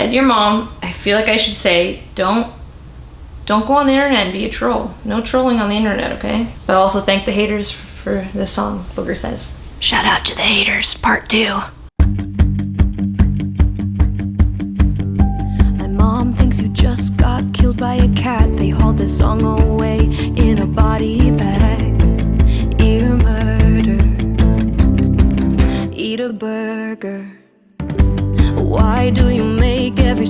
as your mom, I feel like I should say, don't don't go on the internet and be a troll. No trolling on the internet, okay? But also thank the haters for this song, Booger says. Shout out to the haters, part two. My mom thinks you just got killed by a cat. They hauled the song away in a body bag.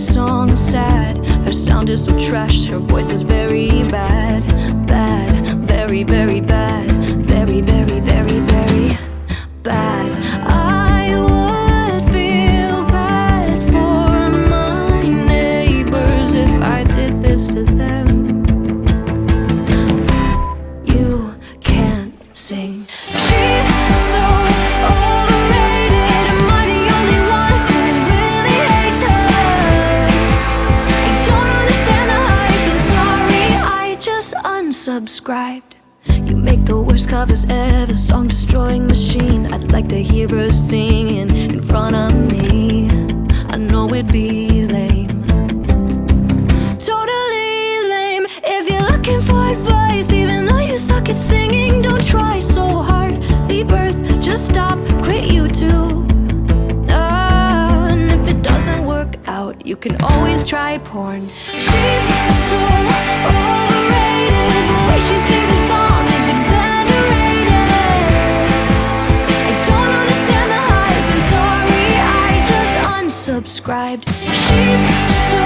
Song sad? Her sound is so trash, her voice is very bad. Bad, very, very bad. Very, very, very, very bad. I would feel bad for my neighbors If I did this to them. You can't sing. She's so You make the worst covers ever Song destroying machine. I'd like to hear her singing in front of me. I know it'd be lame. Totally lame. If you're looking for advice Even though you suck at singing Don't try so hard. Leave earth, just stop, quit YouTube. Ah, and if it doesn't work out, you can always try porn. She's so overrated. The way she sings a song is exaggerated. I don't understand the hype. I'm sorry, I just unsubscribed. She's so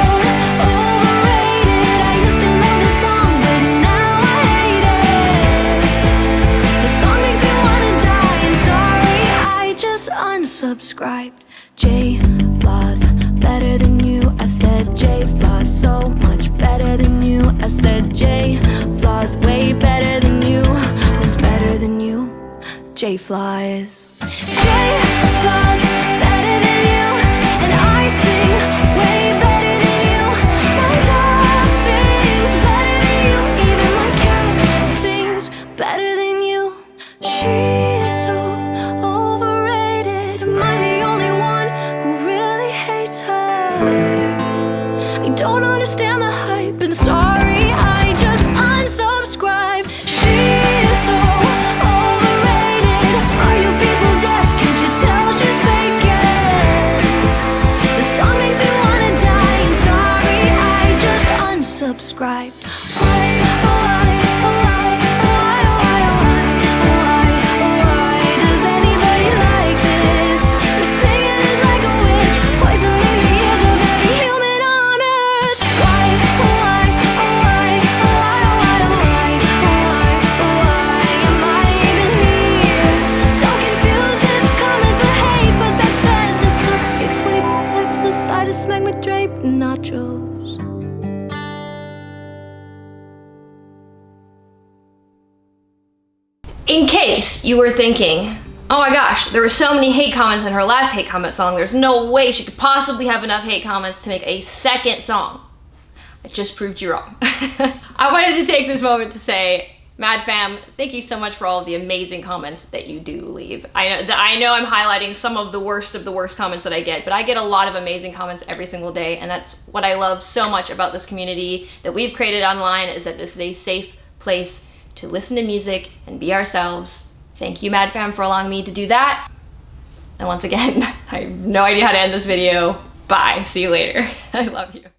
overrated. I used to love this song, but now I hate it. The song makes me wanna die. I'm sorry, I just unsubscribed. J flaws better than you. I said J flaws so much. I said J flies way better than you. Who's better than you? J.Fla's. J flaws I don't understand the hype, and sorry, I just unsubscribe. She's so overrated. Are you people deaf? Can't you tell she's faking? The song makes me wanna die, and sorry, I just unsubscribed. In case you were thinking, oh my gosh, there were so many hate comments in her last hate comment song, there's no way she could possibly have enough hate comments to make a second song. I just proved you wrong. I wanted to take this moment to say, Mad Fam, thank you so much for all the amazing comments that you do leave. I know I know I'm highlighting some of the worst of the worst comments that I get, but I get a lot of amazing comments every single day, and that's what I love so much about this community that we've created online is that this is a safe place to listen to music and be ourselves. Thank you, Mad Fam, for allowing me to do that. And once again, I have no idea how to end this video. Bye. See you later. I love you.